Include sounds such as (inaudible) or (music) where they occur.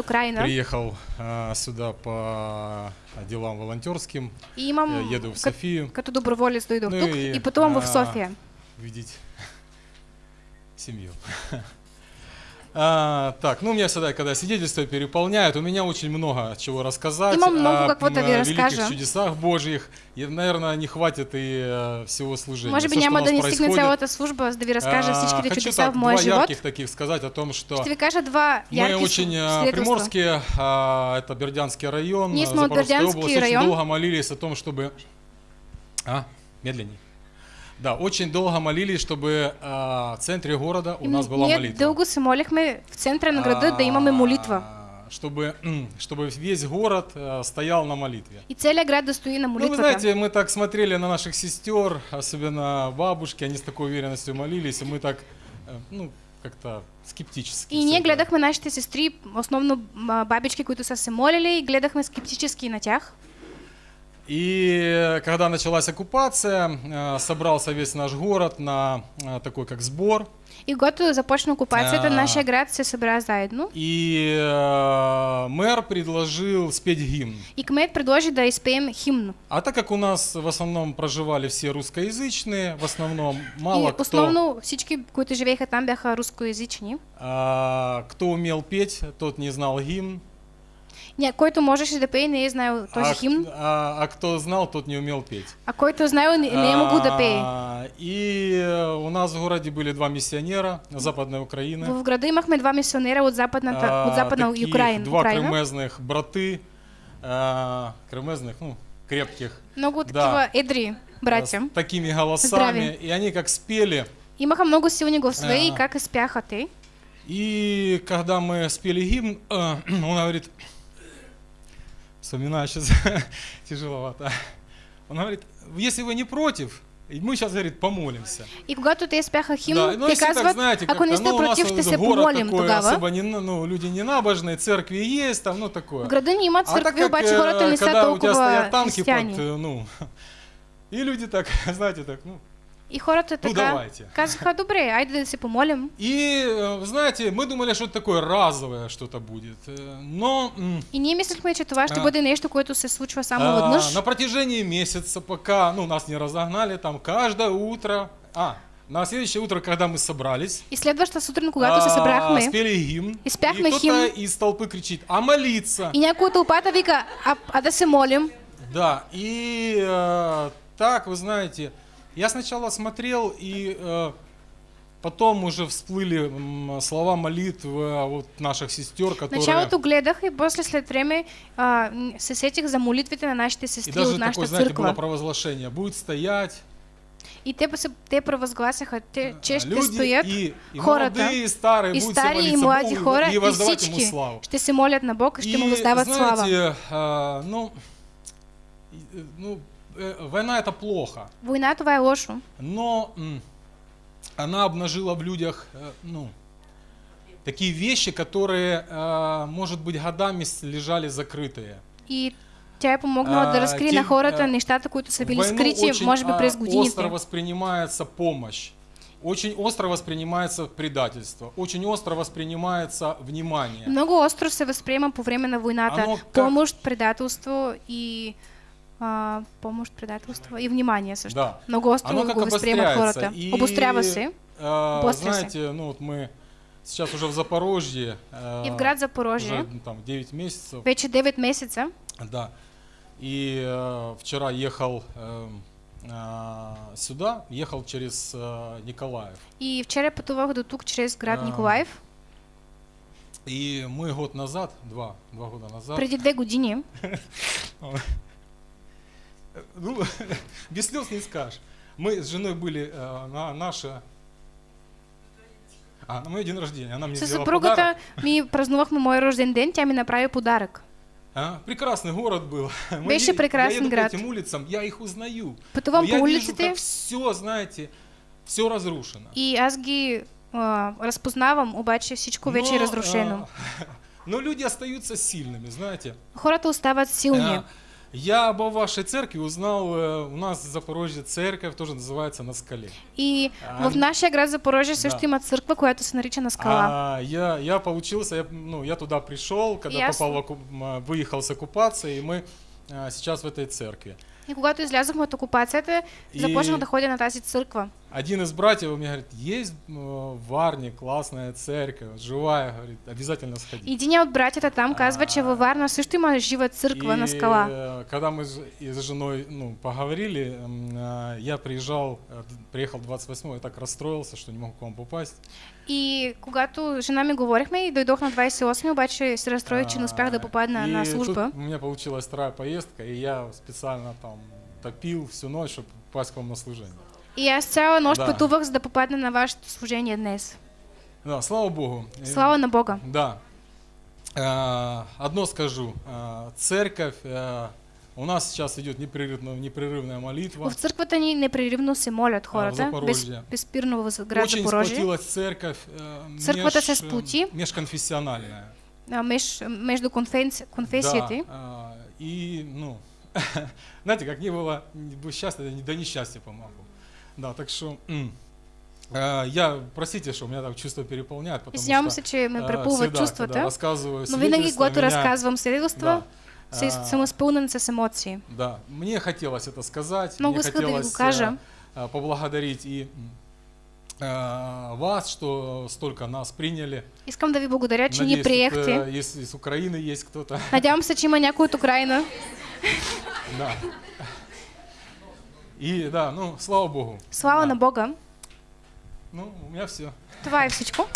Украина. Приехал а, сюда по делам волонтерским. И Я еду в Софию като доброволец дойдох Ну и, и в а, София. видеть (laughs) семью. А, так, ну, мне всегда, когда свидетельство переполняют, у меня очень много чего рассказать. Имам много о великих разкажа. чудесах Божьих. И, наверное, не хватит и э, всего служения. Може би Всё, что няма у да ни стигне цялата служба, да ви разкажа А, всичките хочу чудеса так, в моя два живот. ярких таких сказать о том, что Ще ви кажа два мы очень э, приморские, а, это Бердянский район, Не э, Запорожская область, очень район. долго молились о том, чтобы... А, медленней. Да, очень долго молились, чтобы а, в центре города у нас была молитва. дълго се молихме в центъра на града да имаме молитва. А, Чтобы, чтобы весь город э, стоял на молитве. И целият град да стои на Ну, вы знаете, мы так смотрели на наших сестер, особенно бабушки, они с такой уверенностью молились, и мы так, э, ну, как-то скептически. И всё ние гледахме нашите сестри, основно а, бабички, които са се молили, и гледахме скептически на тях. И э, когда началась оккупация, э, собрался весь наш город на э, такой как сбор. И когато започна окупацията, А. нашия град се събра заедно. И э, мэр предложил спеть гимн. И кмет предложи да изпеем химн. А так как у нас в основном проживали все русскоязычные, в основном мало и кто, основно всички, които живееха там, бяха рускоязични. а, кто умел петь, тот не знал гимн. Ня, който можеше да пее, не е знаел този а, химн, а- а кто знал, тот не умел петь. а който е знаел, не, не е могъл да пее. А, И у нас в городе были два миссионера Западной Украины. В града имахме два мисионера от западната, А, от западна таких Украина. Два Украина. кремезных браты, а, кремезных, ну, крепких, Много Да. такива едри братя. с такими голосами. Здравия. И они как спели. Имаха много гласове и А. как спяха те. И когда мы спели гимн, (clears throat) он говорит, вспоминаю сейчас, (laughs) тяжеловато. Он говорит, если вы не против, и мы сейчас, говорит, помолимся. И когато те спяха химн, Да, ну, если так, знаете, сте ну, у нас против, город такой, особо не, ну, люди не набожные, церкви есть, там, ну, такое. В града ни имат А как, обаче э, хората не когда у тебя стоят танки под, э, ну, (laughs) и люди так, (laughs) знаете, так, ну. И хората Ну, така давайте. казаха, добре, айде се помолим. И, э, знаете, мы думали, что это такое разовое что-то будет, э, но И ние мислихме, че това ще А. бъде нещо, което се случва само а, веднъж. на протяжении месяца, пока, ну, нас не разогнали, там, каждое утро, а, на следующее утро, когда мы собрались, И следващата сутрин, когато се а, събрахме, спели гимн, И спяхме кто-то химн. из толпы кричит, а молиться? и някой от тълпата вика, а, а да се молим. Да, и э, так, вы знаете, я сначала смотрел, и э, потом уже всплыли слова молитвы а, вот наших сестер, которые... началото гледах и после след време а, м, се сетих за молитвите на нашите И сестри даже от нашата такое, знаете, было църква. провозглашение. Будет стоять И те, те провъзгласяха, те, че ще люди стоят и, и (laughs) хората, молодые, и старые, и стари, и млади Богу хора, и и всички ще се молят на Бог и ще му И, въздават слава. знаете, а, ну, и, э, ну, э, война это плохо, Война това е лошо, но она обнажила в людях, э, ну, такие вещи, которые, э, может быть, годами лежали закрытые. и тя е помогнала А, да разкрие те- на хората нещата, които са били скрити, може би а, през годините. остро воспринимается помощь. Очень остро воспринимается предательство. Очень остро воспринимается внимание. Много остро се възприема по време на войната. Помощ, предателство и а, помощ, предателство и внимание също. Да. Много остро Оно как го възприемат обостряется. хората. И, Обострява се. а, знаете, ну вот мы сейчас уже в Запорожье. а, И в град Запорожье. Уже ну, там 9 месяцев. Вече 9 месеца. Да. И э, вчера ехал а, сюда, ехал через э, Николаев. И вчера пътувах до тук чрез град А, Николаев. И мы год назад, два, два года назад, Преди две години. (laughs) ну, (laughs) без слез не скажешь. Мы с женой были э, на наше... А, на мой день рождения. Она мне Със сделала подарок. ми празнувахме мой рожден ден, тя ми направи подарък. А, прекрасный город был. Мы Беше е- прекрасен я еду град. по этим улицам, я их узнаю. Пътувам Но по я вижу, улиците как все, знаете, все разрушено. и аз ги а, разпознавам, обаче всичко вече е разрушено. а, (laughs) но люди остаются сильными, знаете. Хората остават силни. А, Я об вашей церкви узнал, э, у нас в Запорожье церковь тоже называется «На скале». И А, в нашия град Запорожже също да. има църква, която се нарича на скала. А, я, я получился, я, ну, я туда пришел, когда Ясно. попал выехал с оккупации, и мы а, сейчас в этой церкви. И когато излязохме от окупацията, И- започнах да ходя на тази църква. Один из братьев мне говорит, есть э, в Варне классная церковь, живая, говорит, обязательно сходи. И един от братята там казва, че във Варна също има жива църква на скала. э, когда мы с женой ну, поговорили, а, я приезжал, э, приехал 28 я так расстроился, что не мог к вам попасть. И когато жена ми говорихме и дойдох на 28, обаче се разстроих, че не успях да попадна А, на служба. тут у меня получилась вторая поездка, и я специально там топил всю ночь, чтобы попасть к вам на служение. И аз цяла нощ Да. пътувах, за да попадна на вашето служение днес. Да, слава Богу. Э, Слава на Бога. Да. А, Одно скажу. А, Церковь, а, у нас сейчас идет непрерывная, непрерывная молитва. В църквата ни непреривно се молят в хората, без, Запорожье. безспирно в град Очень Запорожие. сплотилась церковь. э, Църквата се меж- сплоти. Межконфессиональная. А, меж, между конфенци... конфесиите. Да, а, и, ну, (laughs) знаете, как не было бы счастья, да несчастья помогу. Да, так что а, я, простите, что меня так чувство переполняет, потому Извинявам что че ме а, препълват всегда, рассказываю но винаги, свидетельства, когато меня- разказвам свидетелства, да, се, а, съм изпълнен с емоции. Да, мне хотелось это сказать, Много мне да хотелось кажа. э, э, поблагодарить и э, вас, что столько нас приняли. Искам да ви благодаря, че ни приехте. э, если из Украины есть кто-то. Надявам се, че има някой от Украина. Да. И да, ну, слава Богу. Слава Да. на Бога. Ну, у меня все. Това е всичко.